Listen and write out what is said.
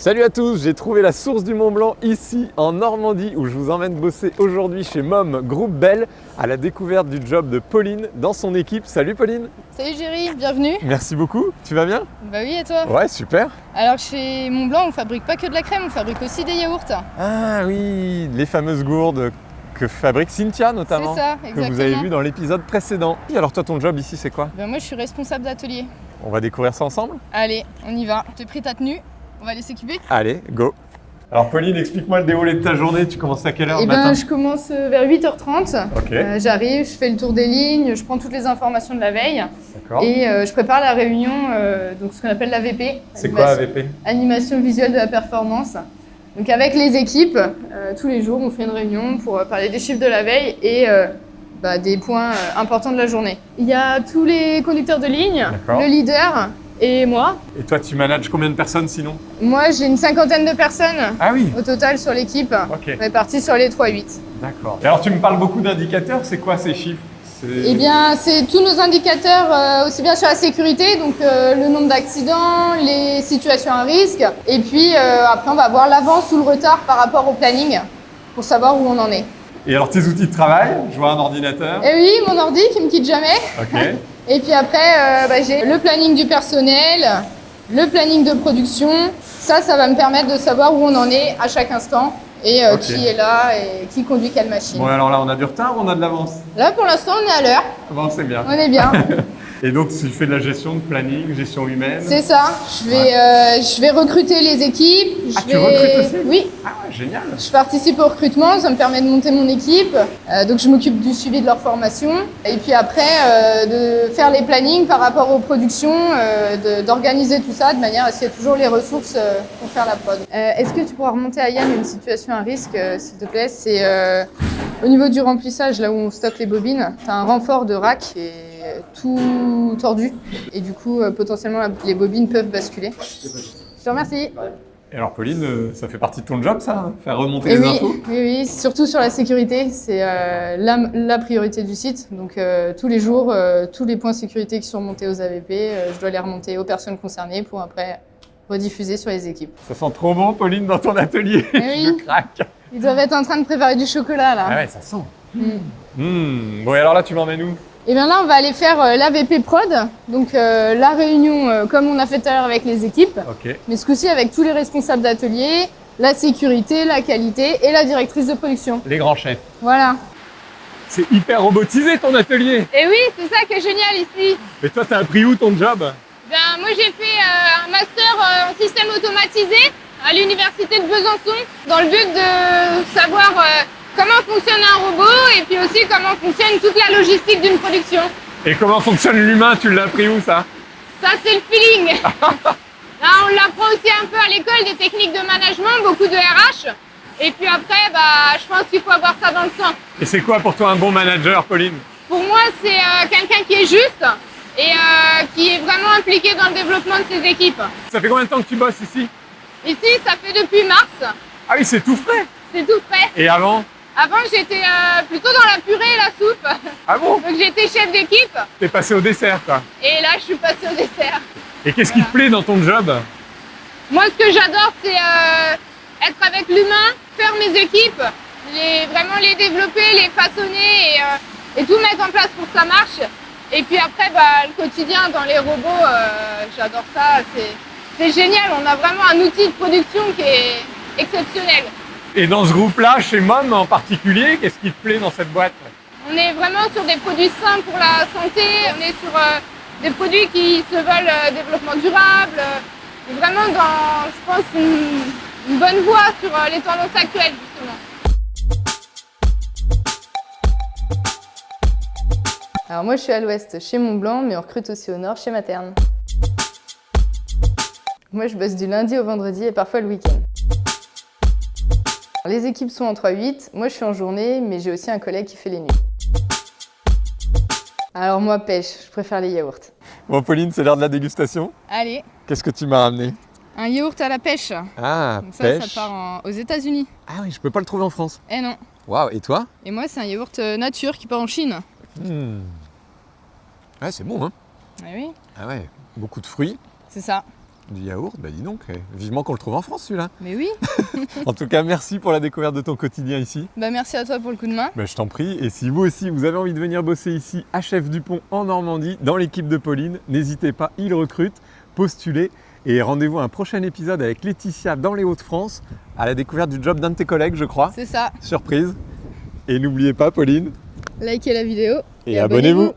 Salut à tous, j'ai trouvé la source du Mont Blanc ici en Normandie où je vous emmène bosser aujourd'hui chez MOM Groupe Bell à la découverte du job de Pauline dans son équipe. Salut Pauline Salut Géry, bienvenue Merci beaucoup, tu vas bien? Bah oui et toi? Ouais super Alors chez Montblanc on fabrique pas que de la crème, on fabrique aussi des yaourts. Ah oui, les fameuses gourdes que fabrique Cynthia notamment C'est ça, que exactement. vous avez vu dans l'épisode précédent. Et alors toi ton job ici c'est quoi? Ben moi je suis responsable d'atelier. On va découvrir ça ensemble? Allez, on y va. J'ai pris ta tenue, on va aller s'équiper Allez, go Alors Pauline, explique-moi le déroulé de ta journée, tu commences à quelle heure Eh ben matin je commence euh, vers 8h30. Ok, Euh, J'arrive, je fais le tour des lignes, je prends toutes les informations de la veille d'accord. et euh, je prépare la réunion, euh, donc ce qu'on appelle l'AVP. C'est quoi AVP Animation visuelle de la performance. Donc avec les équipes, euh, tous les jours, on fait une réunion pour euh, parler des chiffres de la veille et euh, bah, des points euh, importants de la journée. Il y a tous les conducteurs de ligne, le leader et moi. Et toi tu manages combien de personnes sinon Moi, j'ai une cinquantaine de personnes Ah oui au total sur l'équipe, Ok, réparties sur les 3-8. d'accord. Et alors tu me parles beaucoup d'indicateurs, c'est quoi ces chiffres? Eh bien, c'est tous nos indicateurs, euh, aussi bien sur la sécurité, donc euh, le nombre d'accidents, les situations à risque, et puis euh, après on va voir l'avance ou le retard par rapport au planning pour savoir où on en est. Et alors tes outils de travail? Je vois un ordinateur. Et oui, mon ordi qui me quitte jamais. Ok. Et puis après, euh, bah, j'ai le planning du personnel, le planning de production. Ça, ça va me permettre de savoir où on en est à chaque instant et euh, qui est là et qui conduit quelle machine. Bon alors là on a du retard ou on a de l'avance? Là, pour l'instant, on est à l'heure. Bon c'est bien. On est bien. Et donc tu fais de la gestion de planning, gestion humaine C'est ça. Je vais, euh, je vais recruter les équipes. Je Ah, tu vais... recrutes aussi? Oui. Ah ouais, génial Je participe au recrutement, ça me permet de monter mon équipe. Euh, donc je m'occupe du suivi de leur formation. Et puis après, euh, de faire les plannings par rapport aux productions, euh, d'organiser tout ça de manière à ce qu'il y ait toujours les ressources euh, pour faire la prod. Euh, Est-ce que tu pourras remonter à Yann une situation à risque, euh, s'il te plaît? C'est euh, au niveau du remplissage, là où on stocke les bobines, tu as un renfort de rack est tout tordu. Et du coup, euh, potentiellement, les bobines peuvent basculer. Je te remercie. Et alors Pauline, euh, ça fait partie de ton job ça hein Faire remonter Et les oui, infos oui, oui, surtout sur la sécurité, c'est euh, la, la priorité du site. Donc euh, tous les jours, euh, tous les points sécurité qui sont remontés aux AVP, je dois les remonter aux personnes concernées pour après rediffuser sur les équipes. Ça sent trop bon Pauline dans ton atelier Eh oui. Je craque Ils doivent être en train de préparer du chocolat là. Ah ouais, ça sent Mm. Hmm. Bon et alors là tu m'emmènes où? Et bien là, on va aller faire euh, l'AVP prod, donc euh, la réunion euh, comme on a fait tout à l'heure avec les équipes, mais ce coup-ci avec tous les responsables d'atelier, la sécurité, la qualité et la directrice de production. Les grands chefs. Voilà. C'est hyper robotisé ton atelier Et oui, c'est ça qui est génial ici. Mais toi t'as appris où ton job? Ben, moi, j'ai fait euh, un master euh, en système automatisé à l'université de Besançon dans le but de savoir euh, comment fonctionne un robot et puis aussi comment fonctionne toute la logistique d'une production. Et comment fonctionne l'humain Tu l'as appris où ça? Ça, c'est le feeling. Là, on l'apprend aussi un peu à l'école des techniques de management, beaucoup de RH. Et puis après, bah, je pense qu'il faut avoir ça dans le sang. Et c'est quoi pour toi un bon manager Pauline? Pour moi, c'est euh, quelqu'un qui est juste et euh, qui est vraiment impliqué dans le développement de ses équipes. Ça fait combien de temps que tu bosses ici? Ici, ça fait depuis mars. Ah oui c'est tout frais C'est tout frais. Et avant? Avant, j'étais euh, plutôt dans la purée et la soupe. Ah bon Donc, j'étais chef d'équipe. T'es passé au dessert quoi Et là, je suis passée au dessert. Et qu'est-ce qui te plaît dans ton job Moi, ce que j'adore, c'est euh, être avec l'humain, faire mes équipes, les, vraiment les développer, les façonner et, euh, et tout mettre en place pour que ça marche. Et puis après, bah, le quotidien dans les robots, euh, j'adore ça. C'est génial. On a vraiment un outil de production qui est exceptionnel. Et dans ce groupe-là, chez MOM en particulier, qu'est-ce qui te plaît dans cette boîte On est vraiment sur des produits sains pour la santé, on est sur euh, des produits qui se veulent euh, développement durable, euh, vraiment dans, je pense, une, une bonne voie sur euh, les tendances actuelles justement. Alors moi je suis à l'ouest chez Montblanc, mais on recrute aussi au nord chez Materne. Moi je bosse du lundi au vendredi et parfois le week-end. Les équipes sont en 3-8, moi je suis en journée, mais j'ai aussi un collègue qui fait les nuits. Alors moi pêche, je préfère les yaourts. Bon Pauline, c'est l'heure de la dégustation. Allez, Qu'est-ce que tu m'as ramené? Un yaourt à la pêche. Ah, Donc ça, pêche. ça part en- aux États-Unis. Ah oui, je peux pas le trouver en France. Eh non. Waouh, et toi? Et moi c'est un yaourt euh, nature qui part en Chine. Hmm. Ouais, c'est bon, hein Eh oui, Ah ouais, beaucoup de fruits. c'est ça. Du yaourt Bah dis donc, eh, vivement qu'on le trouve en France celui-là. Mais oui. En tout cas, merci pour la découverte de ton quotidien ici. Bah merci à toi pour le coup de main. Bah, je t'en prie. Et si vous aussi, vous avez envie de venir bosser ici à Chef Dupont en Normandie, dans l'équipe de Pauline, n'hésitez pas, il recrute, postulez. Et rendez-vous à un prochain épisode avec Laetitia dans les Hauts-de-France, à la découverte du job d'un de tes collègues, je crois. C'est ça. Surprise. Et n'oubliez pas, Pauline, Likez la vidéo. et, abonnez-vous.